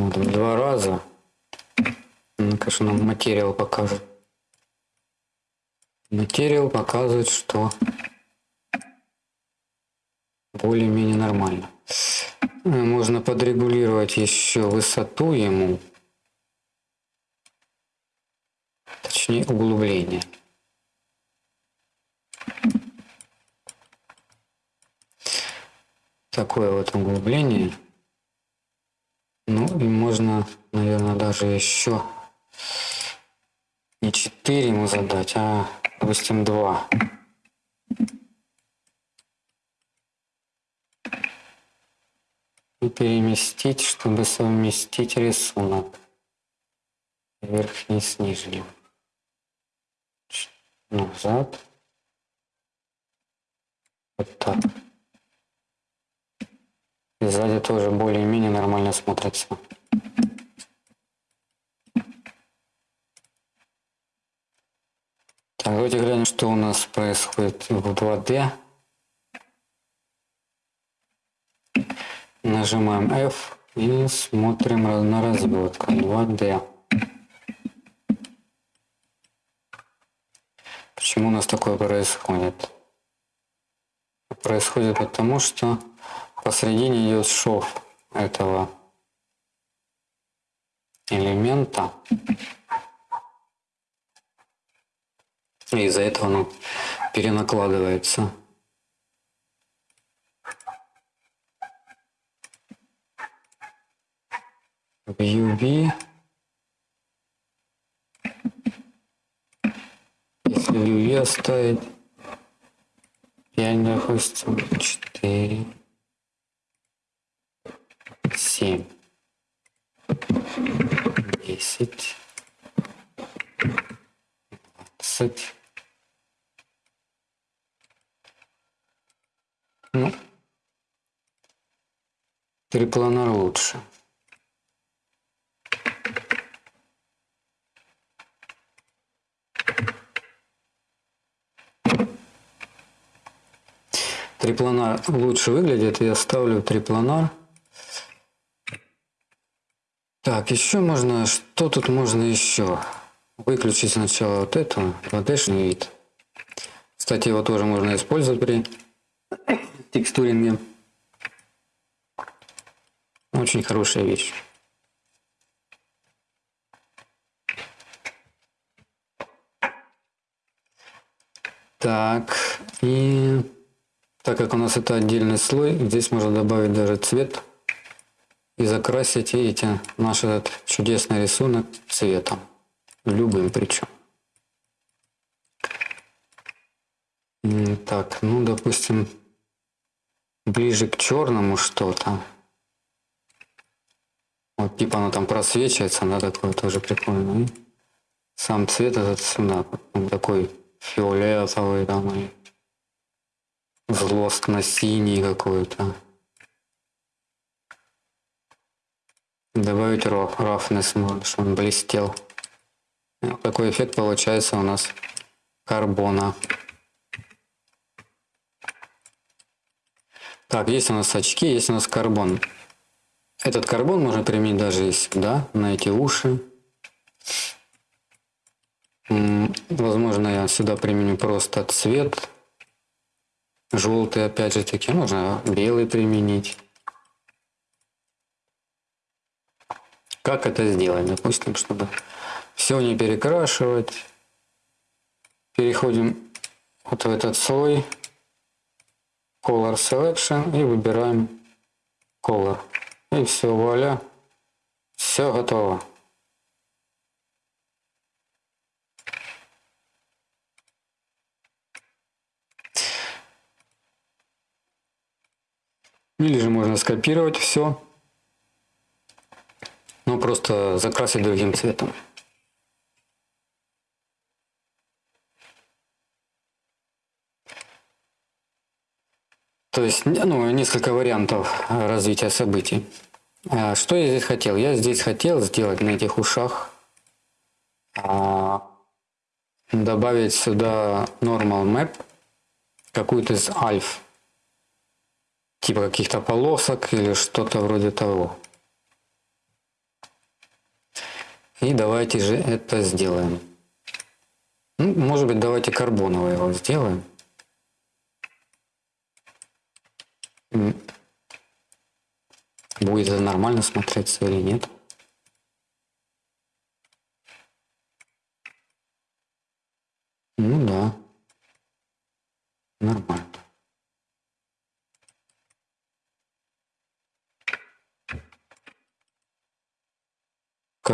Вот, в два раза. Ну, конечно, нам материал покажет. Материал показывает, что более-менее нормально. Э, можно подрегулировать еще высоту ему. Точнее, углубление. Такое вот углубление. Ну и можно, наверное, даже еще не 4 ему задать, а, допустим, 2. И переместить, чтобы совместить рисунок. Верхний с нижним. Назад. Вот так. И сзади тоже более-менее нормально смотрится. Так, давайте глянем, что у нас происходит в 2D. Нажимаем F и смотрим на разводку 2D. Почему у нас такое происходит? Происходит потому, что посредине идет шов этого элемента. И из-за этого оно перенакладывается. В UV. Если UV оставить 5, допустим, 4, 7, 10, 20, Ну, трипланер лучше. Трипланар лучше выглядит. Я ставлю трипланар. Так, еще можно... Что тут можно еще? Выключить сначала вот эту 2D вид. Кстати, его тоже можно использовать при текстуринге. Очень хорошая вещь. Так, и так как у нас это отдельный слой, здесь можно добавить даже цвет и закрасить, видите, наш этот чудесный рисунок цветом, любым причем. Так, ну, допустим, ближе к черному что-то. Вот типа оно там просвечивается, да, такое тоже прикольно. И сам цвет этот сюда, он такой фиолетовый там и злостно-синий какой-то. Добавить roughness, чтобы он блестел. Вот такой эффект получается у нас карбона. Так, есть у нас очки, есть у нас карбон. Этот карбон можно применить даже сюда, на эти уши. Возможно, я сюда применю просто цвет. Желтый, опять же таки, можно белый применить. Как это сделать? Допустим, чтобы все не перекрашивать. Переходим вот в этот слой. Color Selection и выбираем Color. И все, вуаля, все готово. Или же можно скопировать все, просто закрасить другим цветом. То есть, ну, несколько вариантов развития событий. А, что я здесь хотел? Я здесь хотел сделать на этих ушах, а, добавить сюда normal map, какую-то из альф, типа каких-то полосок или что-то вроде того. И давайте же это сделаем. Ну, может быть, давайте карбоновый его сделаем. Будет это нормально смотреться или нет? Ну да. Нормально.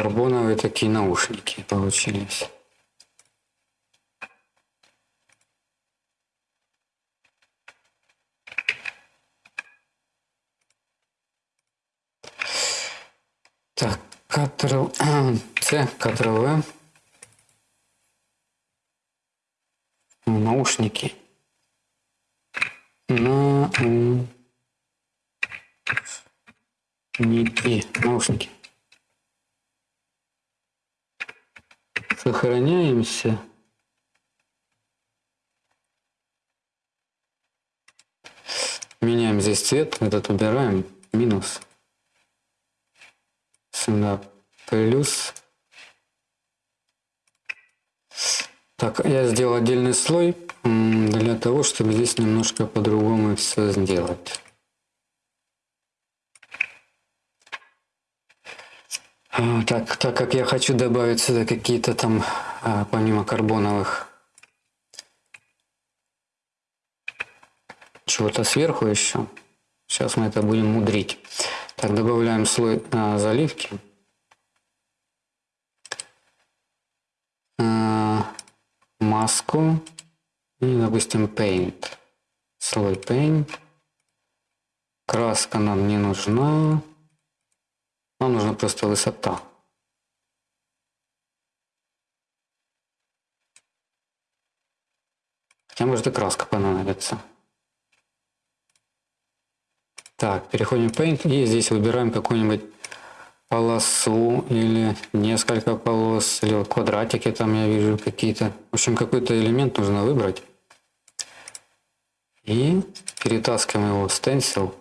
Карбоновые такие наушники получились. Так, Ctrl C, Ctrl V. Наушники. На ники. Наушники. Сохраняемся. Меняем здесь цвет, этот убираем, минус. Сюда плюс. Так, я сделал отдельный слой для того, чтобы здесь немножко по-другому все сделать. Так, так как я хочу добавить сюда какие-то там, а, помимо карбоновых, чего-то сверху еще. Сейчас мы это будем мудрить. Так, добавляем слой а, заливки. А, маску. И, допустим, paint. Слой paint. Краска нам не нужна. Нам нужна просто высота. Хотя может и краска понадобится. Так, переходим в Paint и здесь выбираем какую-нибудь полосу или несколько полос, или вот квадратики там я вижу какие-то. В общем, какой-то элемент нужно выбрать. И перетаскиваем его в стенсил.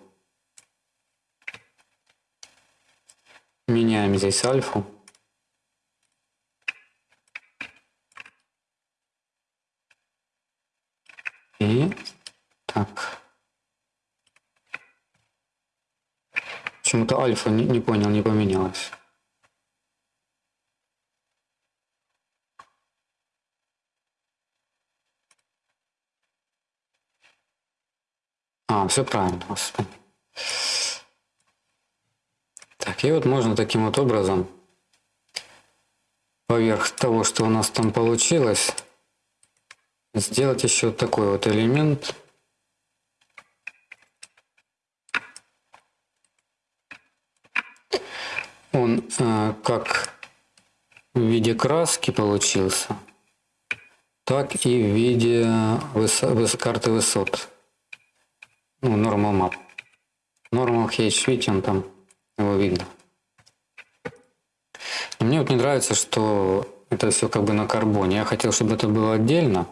Меняем здесь альфу. И так. Почему-то альфа не, не понял, не поменялась. А, все правильно, господи. Так, и вот можно таким вот образом поверх того, что у нас там получилось, сделать еще такой вот элемент. Он э, как в виде краски получился, так и в виде высо выс карты высот. Ну, normal map. Normal H, видите, он там его видно. И мне вот не нравится, что это все как бы на карбоне. Я хотел, чтобы это было отдельно.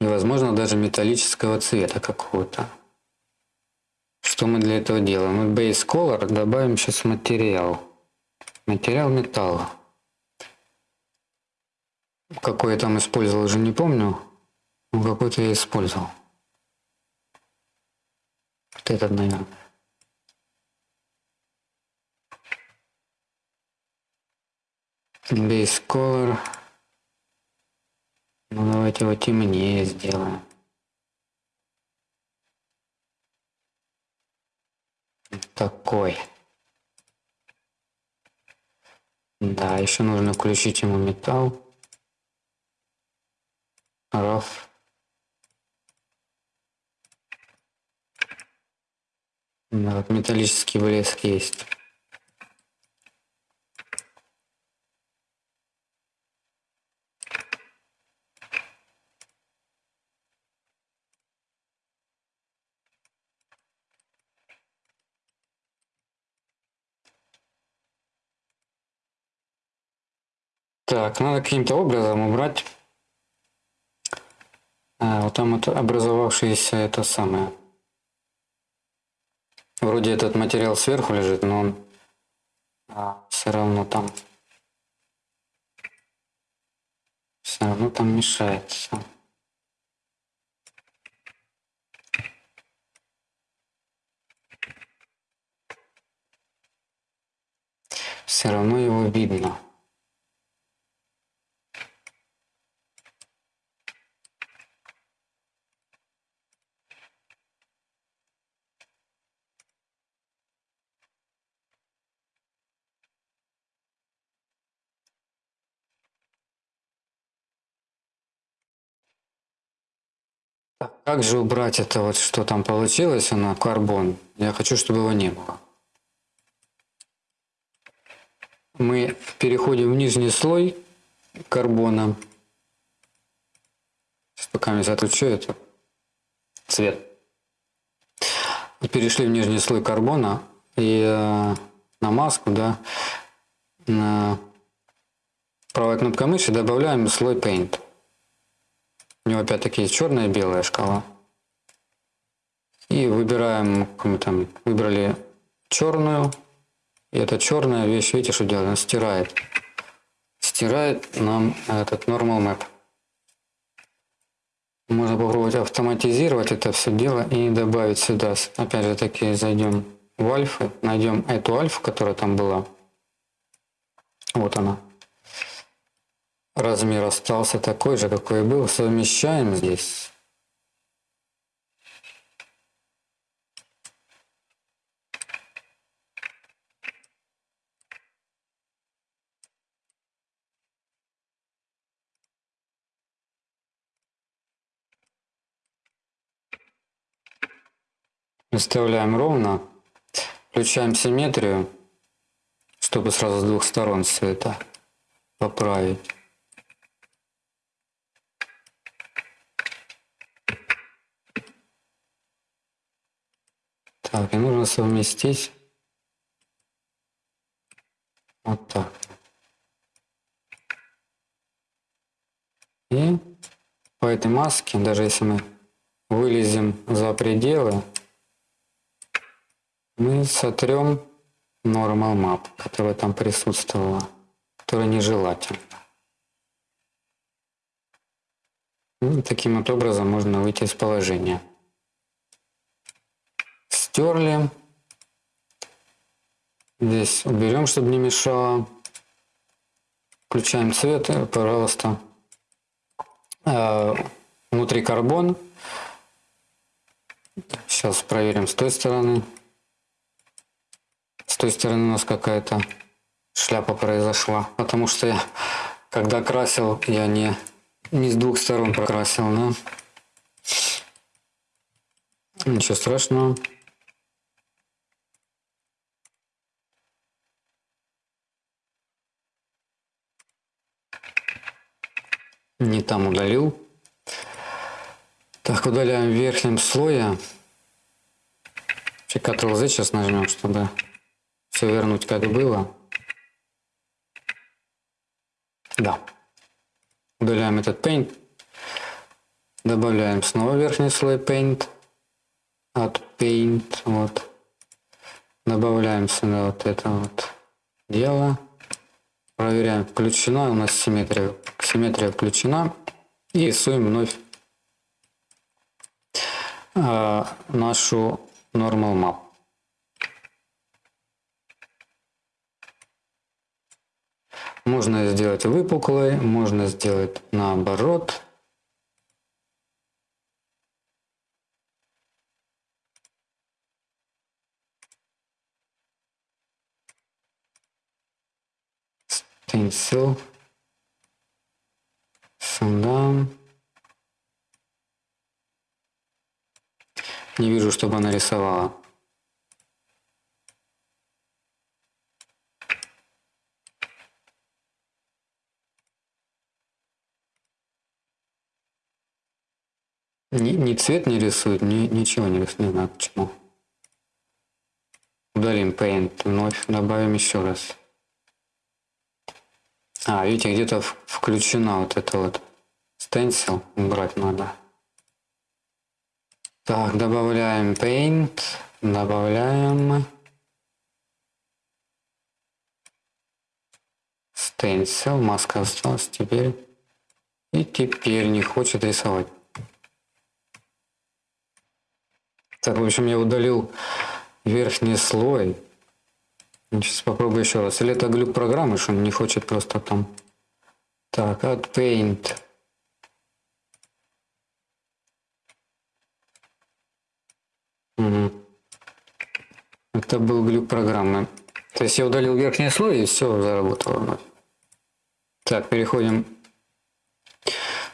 И, возможно, даже металлического цвета какого-то. Что мы для этого делаем? Мы Base Color добавим сейчас материал. Материал металла. Какой я там использовал, уже не помню. Какой-то я использовал. Вот этот, наверное. Base color. Ну давайте его темнее сделаем. Такой. Да, еще нужно включить ему металл. Раф. Да, вот металлический блеск есть. Так, надо каким-то образом убрать а, вот там это образовавшееся это самое Вроде этот материал сверху лежит, но он а, все равно там все равно там мешается. Все равно его видно. Как же убрать это вот, что там получилось, она карбон? Я хочу, чтобы его не было. Мы переходим в нижний слой карбона. Сейчас пока я отключу это цвет. Перешли в нижний слой карбона и э, на маску, да, на правой кнопкой мыши добавляем слой Paint. У него опять-таки есть черная и белая шкала. И выбираем, мы там выбрали черную. И эта черная вещь, видите, что делает? Она стирает. Стирает нам этот normal map. Можно попробовать автоматизировать это все дело и добавить сюда. Опять же таки зайдем в альфы, найдем эту альфу, которая там была. Вот она размер остался такой же, какой был. Совмещаем здесь. Выставляем ровно, включаем симметрию, чтобы сразу с двух сторон цвета поправить. Так, и нужно совместить вот так. И по этой маске, даже если мы вылезем за пределы, мы сотрем normal map, которая там присутствовала, которая нежелательна. И таким вот образом можно выйти из положения стерли. Здесь уберем, чтобы не мешало. Включаем цвет, пожалуйста. А, внутри карбон. Сейчас проверим с той стороны. С той стороны у нас какая-то шляпа произошла. Потому что я, когда красил, я не, не с двух сторон прокрасил. Да? Ничего страшного. Не там удалил. Так, удаляем в верхнем. Ctrl-Z сейчас нажмем, чтобы все вернуть как было. Да. Удаляем этот Paint. Добавляем снова верхний слой Paint. От Paint. Вот. Добавляем сюда вот это вот дело. Проверяем, включена у нас симметрия. Симметрия включена. И рисуем вновь э, нашу normal map. Можно сделать выпуклой, можно сделать наоборот. Stencil сюда. Не вижу, чтобы она рисовала. Ни, ни цвет не рисует, ни, ничего не рисует, не знаю почему. Удалим Paint, вновь добавим еще раз. А, видите, где-то включена вот эта вот stencil. Убрать надо. Так, добавляем paint. Добавляем. Стенсил, маска осталась теперь. И теперь не хочет рисовать. Так, в общем, я удалил верхний слой. Сейчас попробую еще раз. Или это глюк программы, что он не хочет просто там. Так, от Paint. Угу. Это был глюк программы. То есть я удалил верхний слой и все заработало вновь. Так, переходим.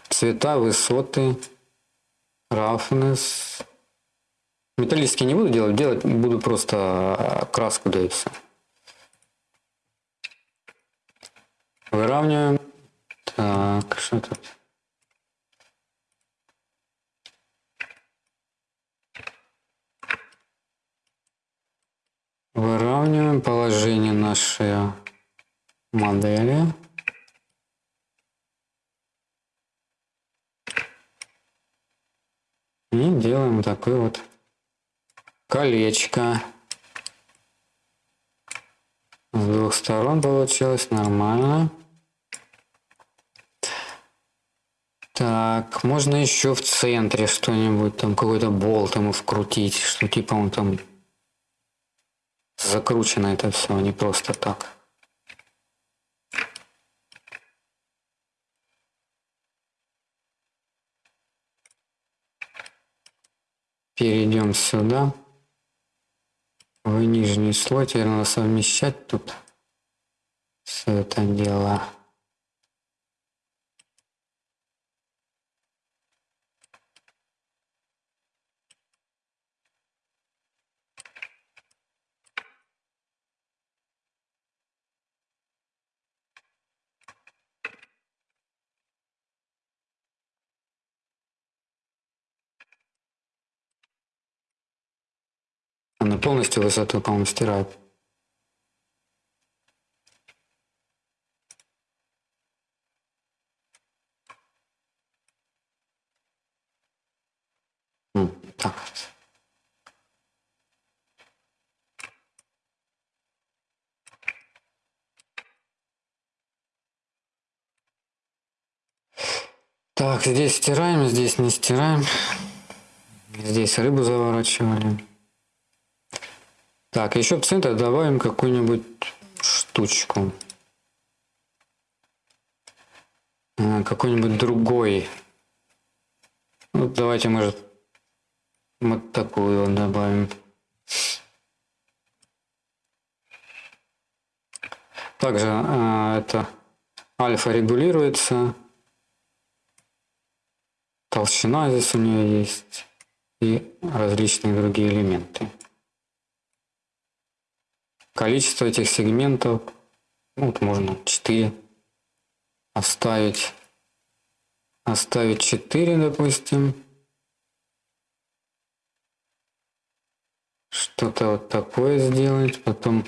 Цвета, высоты, roughness. Металлические не буду делать, делать буду просто краску, да и все. Выравниваем. Так, что тут? Выравниваем положение нашей модели. И делаем такой вот колечко. С двух сторон получилось нормально. Так, можно еще в центре что-нибудь, там какой-то болт ему вкрутить, что типа он там закручено это все, не просто так. Перейдем сюда. В нижний слой. Теперь надо совмещать тут все это дело. Она полностью высоту, по-моему, стирает. Так. Так, здесь стираем, здесь не стираем. Здесь рыбу заворачивали. Так, еще в центр добавим какую-нибудь штучку. А, какой-нибудь другой. Ну, давайте, может, вот такую добавим. Также а, это альфа регулируется. Толщина здесь у нее есть. И различные другие элементы. Количество этих сегментов, ну, вот можно 4 оставить. Оставить 4, допустим. Что-то вот такое сделать. Потом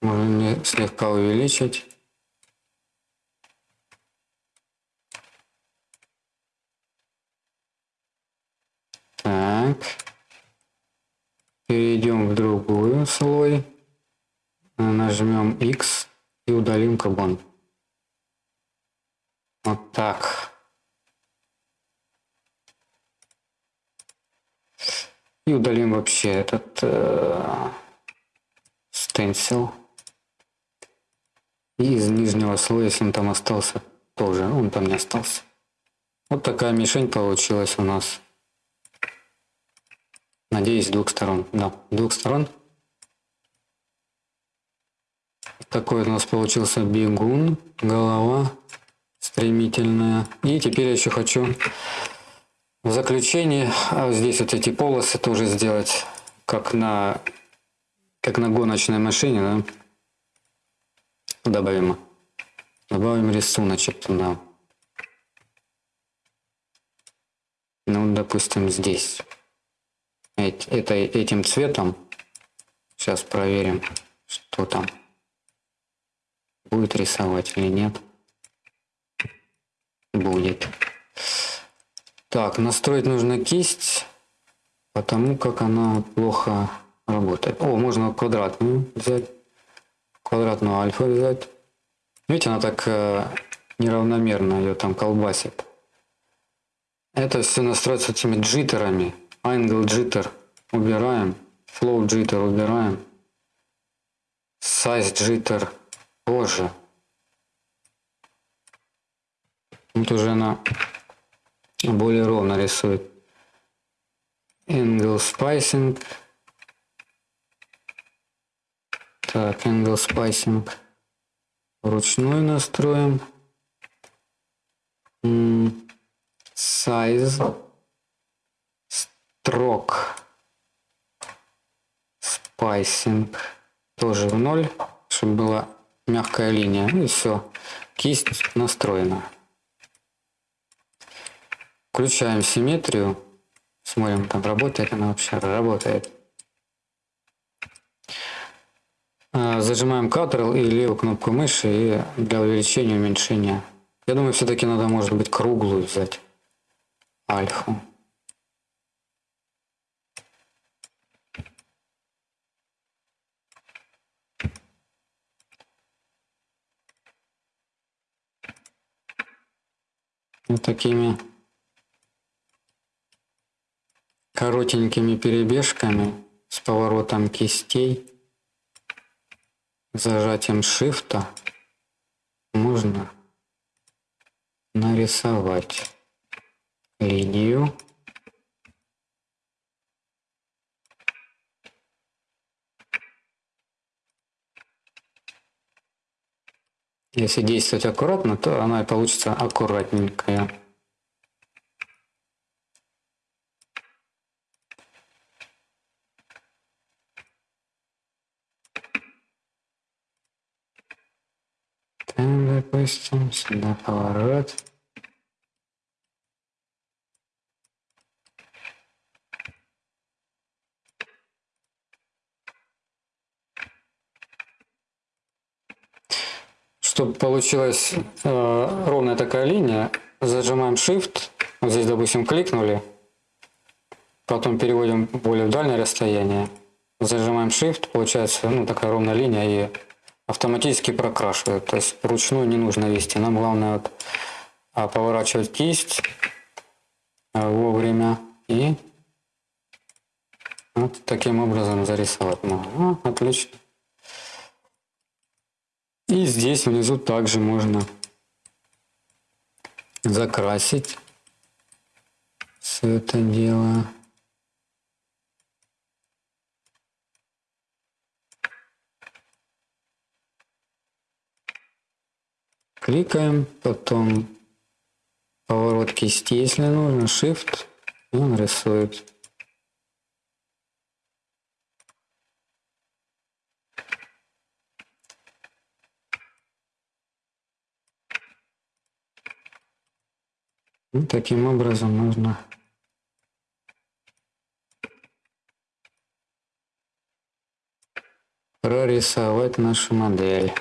можно слегка увеличить. Так. Перейдем в другую слой нажмем X и удалим кабан. Вот так. И удалим вообще этот э. И из нижнего слоя, если он там остался, тоже, он там не остался. Вот такая мишень получилась у нас. Надеюсь, с двух сторон. Да, с двух сторон. Такой у нас получился бегун, голова стремительная. И теперь я еще хочу в заключение а здесь вот эти полосы тоже сделать, как на, как на гоночной машине. Да? Добавим, добавим рисуночек туда. Ну, допустим, здесь. Это, этим цветом. Сейчас проверим, что там будет рисовать или нет. Будет. Так, настроить нужно кисть. потому как она плохо работает. О, можно квадратную взять, квадратную альфа взять. Видите, она так э, неравномерно ее там колбасит. Это все настроится этими джиттерами. Angle jitter убираем, flow jitter убираем, size jitter тоже. Вот уже она более ровно рисует. Angle spacing. Так, angle spacing вручную настроим. Size строк spacing тоже в ноль, чтобы была мягкая линия. И все. Кисть настроена. Включаем симметрию. Смотрим, там работает она вообще. Работает. А, зажимаем Ctrl и левую кнопку мыши и для увеличения уменьшения. Я думаю, все-таки надо, может быть, круглую взять. Альфу. Вот такими коротенькими перебежками с поворотом кистей, зажатием шифта можно нарисовать линию Если действовать аккуратно, то она и получится аккуратненькая. Допустим, сюда поворот. Чтобы получилась э, ровная такая линия, зажимаем Shift, вот здесь, допустим, кликнули, потом переводим более в дальнее расстояние, зажимаем Shift, получается ну, такая ровная линия и автоматически прокрашивает. То есть вручную не нужно вести. Нам главное вот, а, поворачивать кисть а, вовремя и вот таким образом зарисовать. А, отлично. И здесь внизу также можно закрасить все это дело. Кликаем, потом поворот кисти, если нужно, Shift, и он рисует. И ну, таким образом нужно прорисовать нашу модель.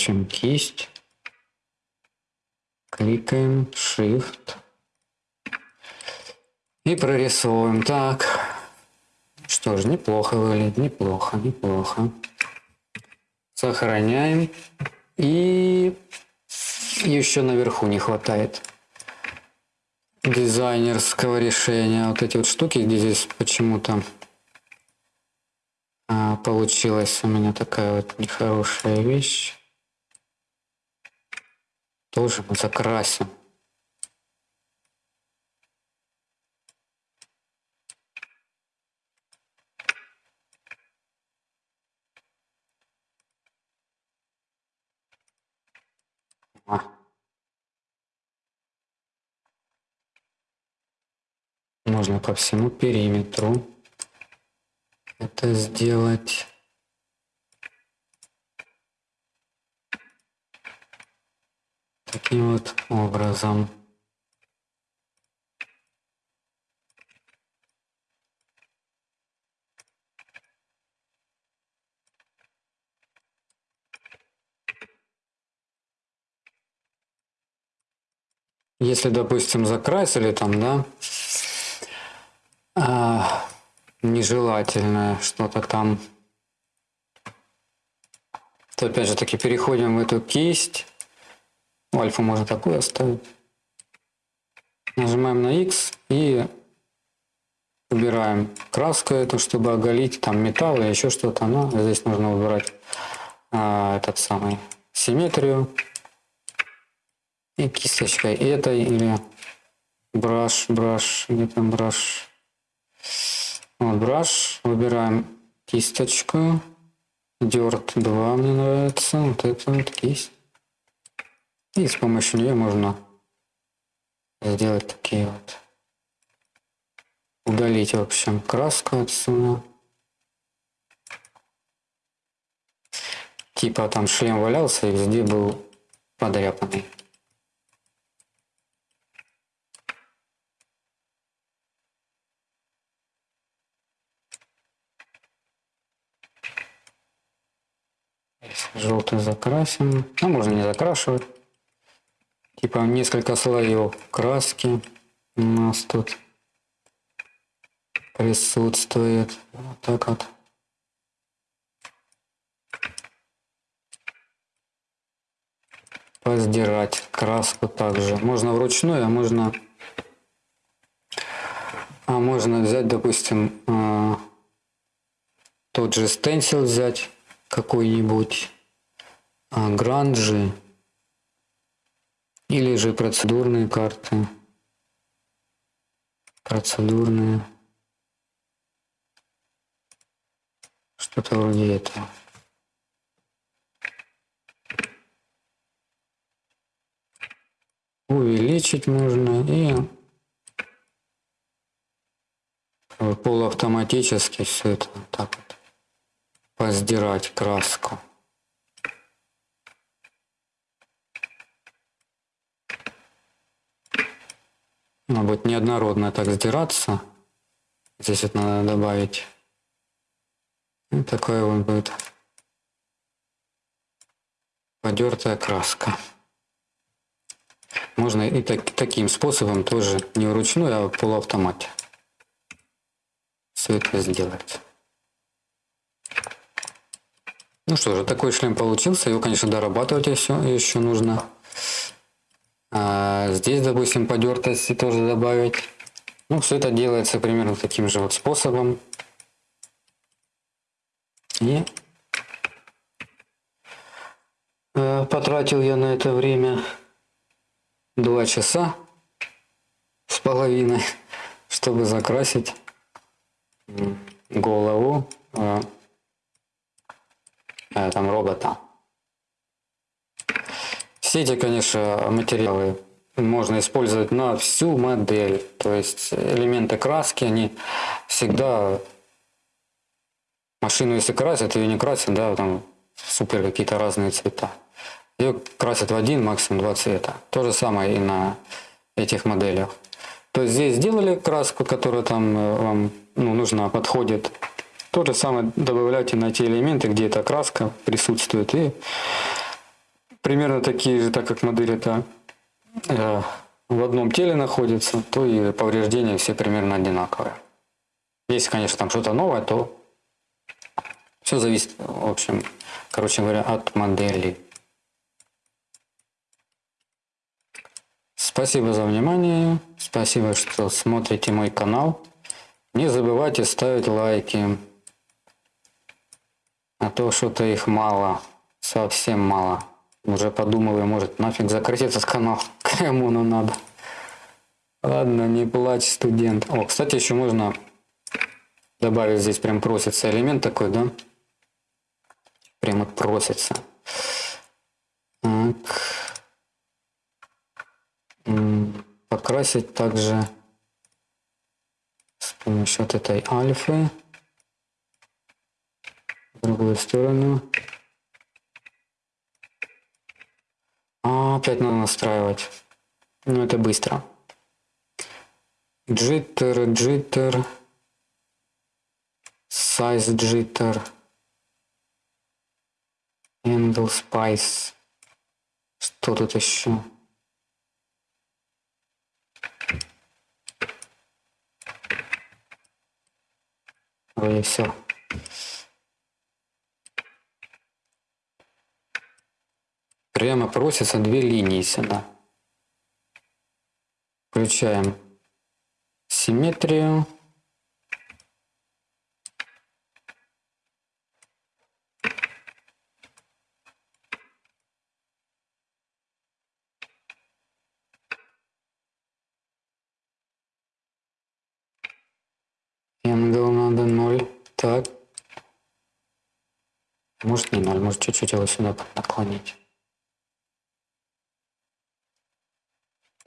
Поворачиваем кисть. Кликаем Shift. И прорисовываем. Так. Что ж, неплохо выглядит. Неплохо, неплохо. Сохраняем. И еще наверху не хватает дизайнерского решения. Вот эти вот штуки, где здесь почему-то а, получилась у меня такая вот нехорошая вещь. Тоже мы закрасим. А. Можно по всему периметру это сделать. Таким вот образом. Если, допустим, закрасили там, да, а, нежелательное что-то там, то опять же таки переходим в эту кисть. Ну, альфа можно такую оставить. Нажимаем на X и убираем краску эту, чтобы оголить там металл или еще что-то. Но здесь нужно выбирать а, этот самый симметрию и кисточкой этой или браш, браш, где там браш. Вот браш, выбираем кисточку. Дерт 2 мне нравится, вот это вот кисть. И с помощью нее можно сделать такие вот. Удалить, в общем, краску отсюда. Типа там шлем валялся и везде был подряпанный. Желтый закрасим. А можно не закрашивать. Типа несколько слоев краски у нас тут присутствует. Вот так вот. Поздирать краску также. Можно вручную, а можно а можно взять, допустим, э, тот же стенсил взять какой-нибудь а, гранжи или же процедурные карты. Процедурные. Что-то вроде этого. Увеличить можно и полуавтоматически все это так вот поздирать краску. Она будет неоднородно так сдираться. Здесь вот надо добавить. И такая вот будет подертая краска. Можно и так, таким способом тоже не вручную, а в полуавтомате все это сделать. Ну что же, такой шлем получился. Его, конечно, дорабатывать еще, еще нужно. А здесь, допустим, подертости тоже добавить. Ну, все это делается примерно таким же вот способом. И э, потратил я на это время два часа с половиной, чтобы закрасить голову э, там робота. Все эти, конечно, материалы можно использовать на всю модель. То есть элементы краски, они всегда... Машину если красят, ее не красят, да, там супер какие-то разные цвета. Ее красят в один, максимум два цвета. То же самое и на этих моделях. То есть здесь сделали краску, которая там э, вам ну, нужна, подходит. То же самое добавляйте на те элементы, где эта краска присутствует. И примерно такие же, так как модель это э, в одном теле находится, то и повреждения все примерно одинаковые. Если, конечно, там что-то новое, то все зависит, в общем, короче говоря, от модели. Спасибо за внимание, спасибо, что смотрите мой канал. Не забывайте ставить лайки, а то что-то их мало, совсем мало. Уже подумываю, может нафиг закрыть этот канал, кому оно надо. Ладно, не плачь, студент. О, кстати, еще можно добавить здесь прям просится элемент такой, да? Прям вот просится. Так. Покрасить также с помощью вот этой альфы в другую сторону. А опять надо настраивать. Ну, это быстро. Jitter, jitter. Size jitter. Handle spice. Что тут еще? Вроде все. Прямо просятся две линии сюда. Включаем симметрию. Angle надо ноль. Так. Может не ноль, может чуть-чуть его сюда наклонить.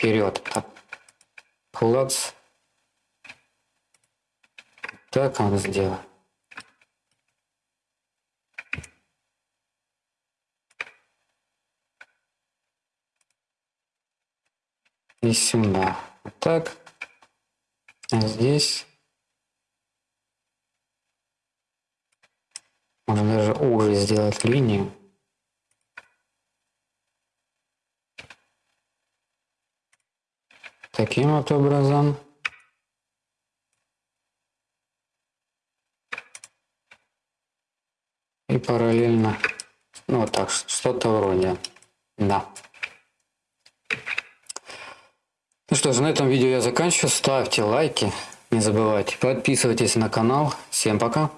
Вперед. Клац. Так он сделал. И сюда. Вот так. А здесь Можно даже уже сделать линию. Таким вот образом. И параллельно, ну вот так, что-то вроде, да. Ну что ж, на этом видео я заканчиваю. Ставьте лайки, не забывайте. Подписывайтесь на канал. Всем пока.